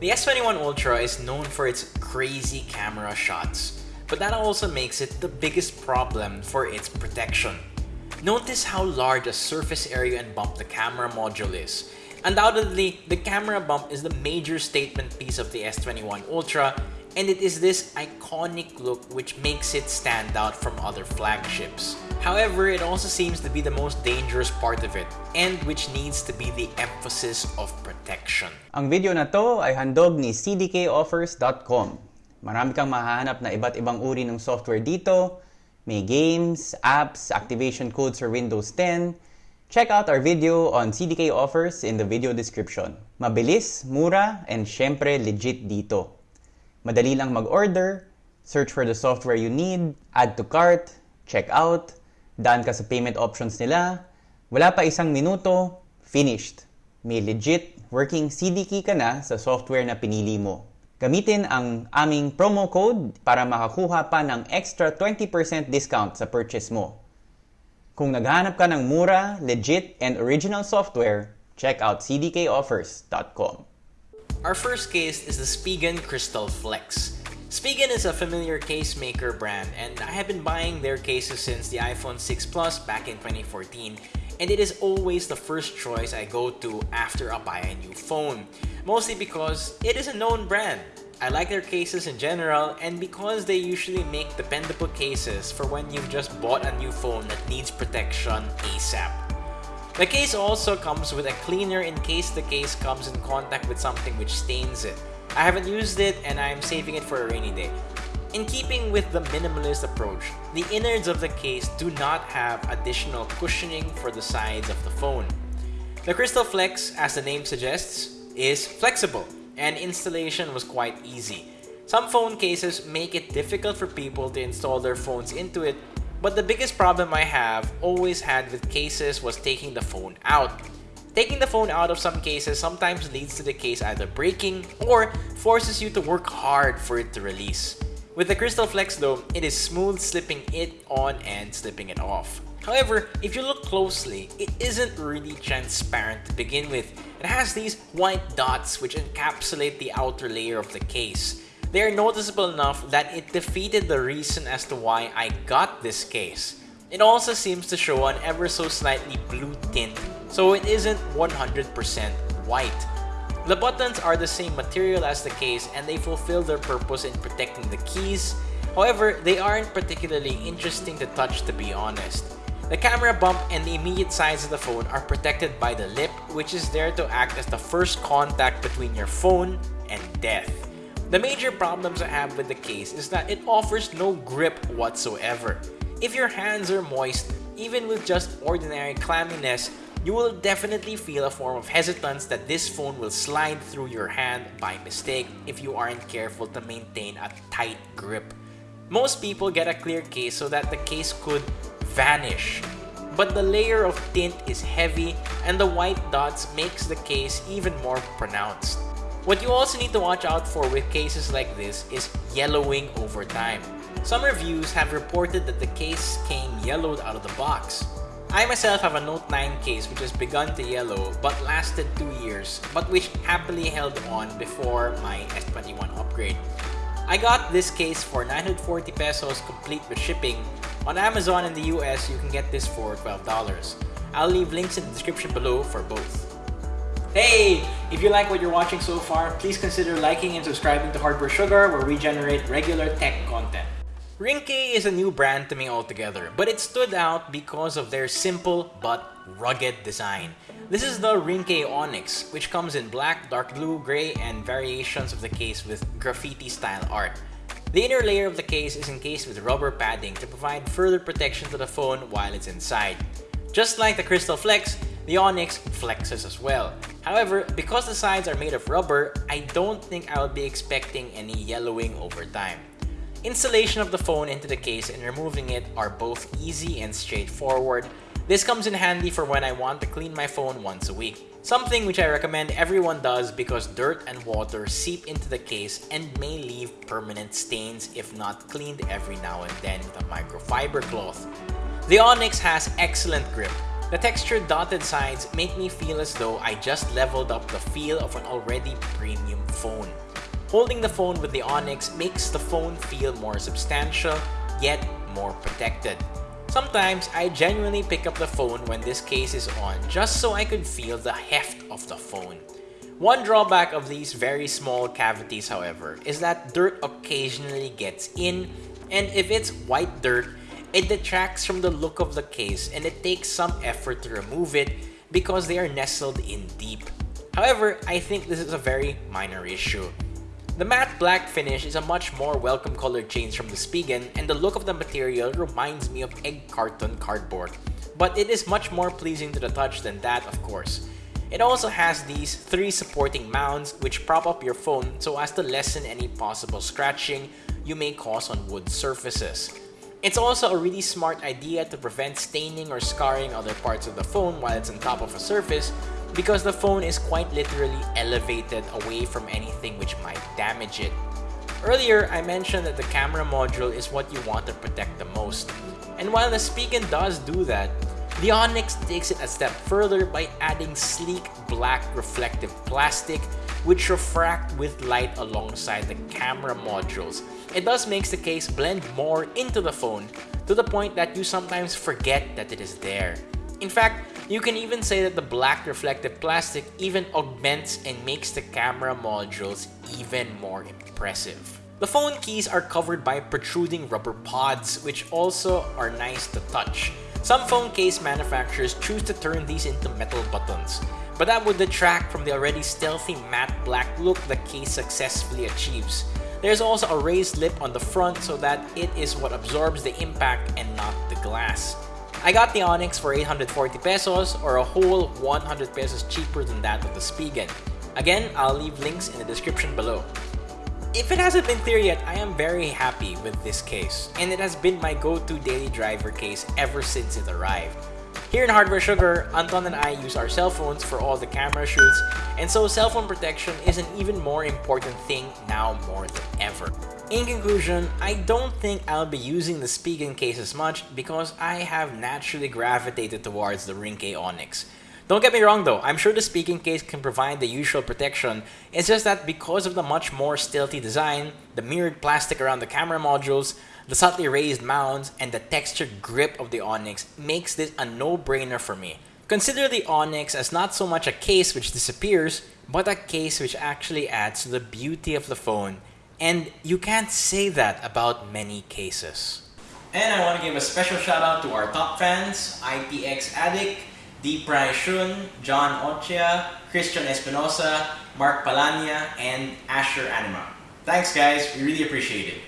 The S21 Ultra is known for its crazy camera shots, but that also makes it the biggest problem for its protection. Notice how large a surface area and bump the camera module is. Undoubtedly, the camera bump is the major statement piece of the S21 Ultra and it is this iconic look which makes it stand out from other flagships. However, it also seems to be the most dangerous part of it and which needs to be the emphasis of protection. Ang video na to ay handog ni cdkoffers.com. Marami kang mahahanap na iba't ibang uri ng software dito. May games, apps, activation codes for Windows 10. Check out our video on CDK offers in the video description. Mabilis, mura, and syempre legit dito. Madali lang mag-order, search for the software you need, add to cart, check out, daan ka sa payment options nila, wala pa isang minuto, finished. May legit working CD key ka na sa software na pinili mo. Gamitin ang aming promo code para makakuha pa ng extra 20% discount sa purchase mo. Kung naghanap ka ng mura, legit, and original software, check out cdkoffers.com. Our first case is the Spigen Crystal Flex. Spigen is a familiar case maker brand and I have been buying their cases since the iPhone 6 Plus back in 2014 and it is always the first choice I go to after I buy a new phone. Mostly because it is a known brand. I like their cases in general and because they usually make dependable cases for when you've just bought a new phone that needs protection ASAP. The case also comes with a cleaner in case the case comes in contact with something which stains it. I haven't used it and I'm saving it for a rainy day. In keeping with the minimalist approach, the innards of the case do not have additional cushioning for the sides of the phone. The Crystal Flex, as the name suggests, is flexible and installation was quite easy. Some phone cases make it difficult for people to install their phones into it but the biggest problem I have always had with cases was taking the phone out. Taking the phone out of some cases sometimes leads to the case either breaking or forces you to work hard for it to release. With the Crystal Flex though, it is smooth slipping it on and slipping it off. However, if you look closely, it isn't really transparent to begin with. It has these white dots which encapsulate the outer layer of the case. They are noticeable enough that it defeated the reason as to why I got this case. It also seems to show an ever so slightly blue tint, so it isn't 100% white. The buttons are the same material as the case and they fulfill their purpose in protecting the keys, however, they aren't particularly interesting to touch to be honest. The camera bump and the immediate sides of the phone are protected by the lip, which is there to act as the first contact between your phone and death. The major problems I have with the case is that it offers no grip whatsoever. If your hands are moist, even with just ordinary clamminess, you will definitely feel a form of hesitance that this phone will slide through your hand by mistake if you aren't careful to maintain a tight grip. Most people get a clear case so that the case could vanish. But the layer of tint is heavy and the white dots makes the case even more pronounced. What you also need to watch out for with cases like this is yellowing over time. Some reviews have reported that the case came yellowed out of the box. I myself have a Note 9 case which has begun to yellow but lasted 2 years but which happily held on before my S21 upgrade. I got this case for 940 pesos complete with shipping. On Amazon in the US, you can get this for $12. I'll leave links in the description below for both. Hey! If you like what you're watching so far, please consider liking and subscribing to Hardware Sugar where we generate regular tech content. Ringke is a new brand to me altogether, but it stood out because of their simple but rugged design. This is the Ringke Onyx, which comes in black, dark blue, gray, and variations of the case with graffiti-style art. The inner layer of the case is encased with rubber padding to provide further protection to the phone while it's inside. Just like the Crystal Flex, the Onyx flexes as well. However, because the sides are made of rubber, I don't think I would be expecting any yellowing over time. Installation of the phone into the case and removing it are both easy and straightforward. This comes in handy for when I want to clean my phone once a week. Something which I recommend everyone does because dirt and water seep into the case and may leave permanent stains if not cleaned every now and then with a microfiber cloth. The Onyx has excellent grip, The textured dotted sides make me feel as though I just leveled up the feel of an already premium phone. Holding the phone with the Onyx makes the phone feel more substantial, yet more protected. Sometimes I genuinely pick up the phone when this case is on just so I could feel the heft of the phone. One drawback of these very small cavities however is that dirt occasionally gets in and if it's white dirt, it detracts from the look of the case and it takes some effort to remove it because they are nestled in deep. However, I think this is a very minor issue. The matte black finish is a much more welcome color change from the Spigen and the look of the material reminds me of egg carton cardboard. But it is much more pleasing to the touch than that of course. It also has these three supporting mounts which prop up your phone so as to lessen any possible scratching you may cause on wood surfaces. It's also a really smart idea to prevent staining or scarring other parts of the phone while it's on top of a surface because the phone is quite literally elevated away from anything which might damage it. Earlier, I mentioned that the camera module is what you want to protect the most. And while the Spigen does do that, the Onyx takes it a step further by adding sleek black reflective plastic which refract with light alongside the camera modules. It thus makes the case blend more into the phone to the point that you sometimes forget that it is there. In fact, you can even say that the black reflective plastic even augments and makes the camera modules even more impressive. The phone keys are covered by protruding rubber pods, which also are nice to touch. Some phone case manufacturers choose to turn these into metal buttons, but that would detract from the already stealthy matte black look the case successfully achieves. There's also a raised lip on the front so that it is what absorbs the impact and not the glass. I got the Onyx for 840 pesos or a whole 100 pesos cheaper than that of the Spigen. Again, I'll leave links in the description below. If it hasn't been clear yet, I am very happy with this case, and it has been my go-to daily driver case ever since it arrived. Here in Hardware Sugar, Anton and I use our cell phones for all the camera shoots, and so cell phone protection is an even more important thing now more than ever. In conclusion, I don't think I'll be using the Spigen case as much because I have naturally gravitated towards the Ringke Onyx. Don't get me wrong though, I'm sure the Spigen case can provide the usual protection, it's just that because of the much more stealthy design, the mirrored plastic around the camera modules, the subtly raised mounts, and the textured grip of the Onyx makes this a no-brainer for me. Consider the Onyx as not so much a case which disappears, but a case which actually adds to the beauty of the phone, and you can't say that about many cases. And I want to give a special shout out to our top fans, IPX Addict, Deep Shun, John Ochia, Christian Espinosa, Mark Palania, and Asher Anima. Thanks guys, we really appreciate it.